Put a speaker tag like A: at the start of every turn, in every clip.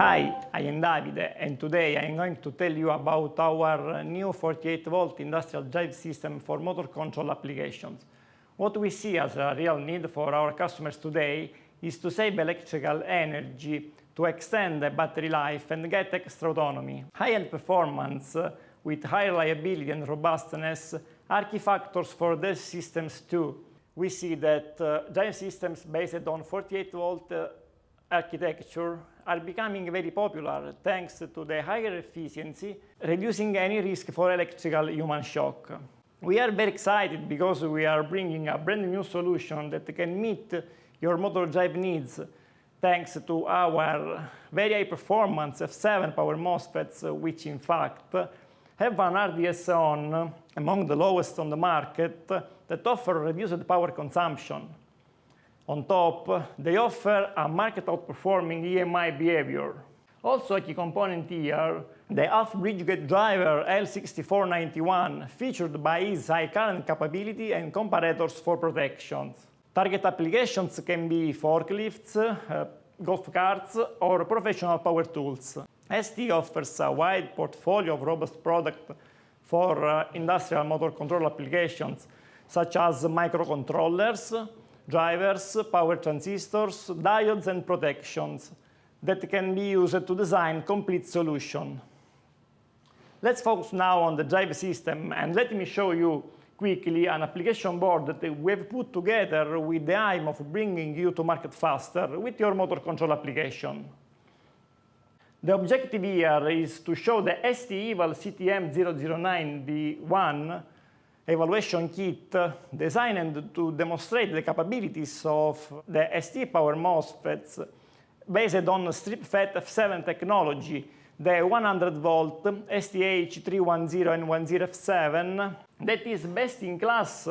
A: Hi, I am Davide and today I am going to tell you about our new 48 volt industrial drive system for motor control applications. What we see as a real need for our customers today is to save electrical energy, to extend the battery life and get extra autonomy. High-end performance with high reliability and robustness are key factors for these systems too. We see that uh, drive systems based on 48 volt uh, architecture are becoming very popular thanks to the higher efficiency, reducing any risk for electrical human shock. We are very excited because we are bringing a brand new solution that can meet your motor drive needs thanks to our very high performance F7 power MOSFETs, which in fact have an RDS on among the lowest on the market that offer reduced power consumption. On top, they offer a market outperforming EMI behavior. Also a key component here, the half-bridge gate driver L6491, featured by its high current capability and comparators for protections. Target applications can be forklifts, uh, golf carts, or professional power tools. ST offers a wide portfolio of robust products for uh, industrial motor control applications, such as microcontrollers, drivers, power transistors, diodes and protections that can be used to design complete solution. Let's focus now on the drive system and let me show you quickly an application board that we have put together with the aim of bringing you to market faster with your motor control application. The objective here is to show the ST-EVAL CTM009V1 evaluation kit designed to demonstrate the capabilities of the ST power MOSFETs based on STripFET F7 technology, the 100 volt STH310N10F7 that is best in class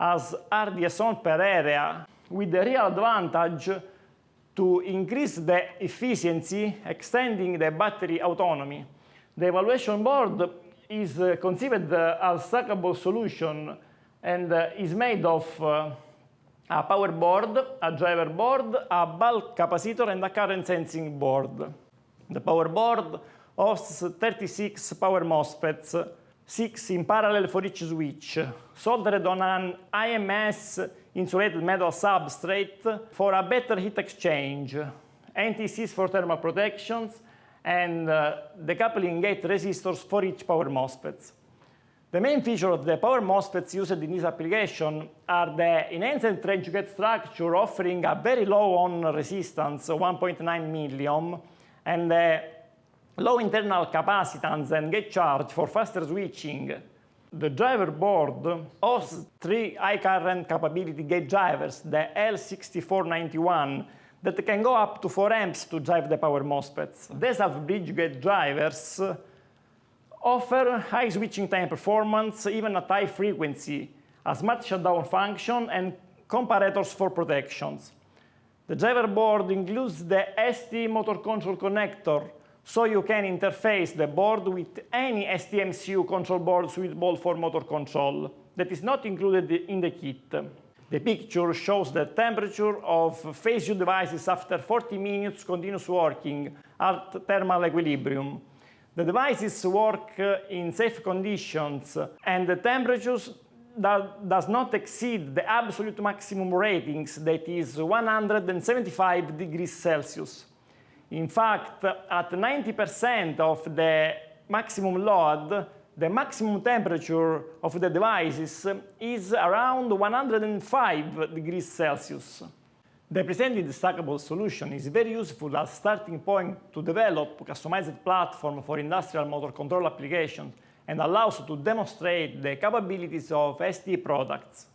A: as RDS on per area with the real advantage to increase the efficiency, extending the battery autonomy. The evaluation board is uh, conceived uh, as stackable solution and uh, is made of a power board, a driver board, a bulk capacitor, and a current sensing board. The power board hosts 36 power MOSFETs, 6 in parallel for each switch, soldered on an IMS insulated metal substrate for a better heat exchange, NTCs for thermal protections, and uh, decoupling gate resistors for each power MOSFETs. The main feature of the power MOSFETs used in this application are the enhanced trench gate structure offering a very low on resistance, 1.9 milliohm, and the low internal capacitance and gate charge for faster switching. The driver board hosts three high current capability gate drivers, the L6491, that can go up to 4 amps to drive the power MOSFETs. These half-bridge gate drivers offer high switching time performance, even at high frequency, a smart shutdown function, and comparators for protections. The driver board includes the ST motor control connector, so you can interface the board with any STMCU control board suitable for motor control that is not included in the kit. The picture shows the temperature of phase U devices after 40 minutes continuous working at thermal equilibrium. The devices work uh, in safe conditions and the temperatures that does not exceed the absolute maximum ratings that is 175 degrees Celsius. In fact, at 90% of the maximum load, the maximum temperature of the devices is around 105 degrees Celsius. The presented stackable solution is very useful as starting point to develop customized platform for industrial motor control applications and allows to demonstrate the capabilities of ST products.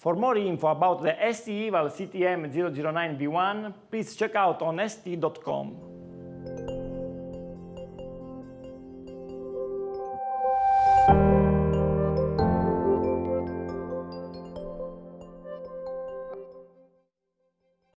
A: For more info about the ST-EVAL CTM009V1, please check out on st.com.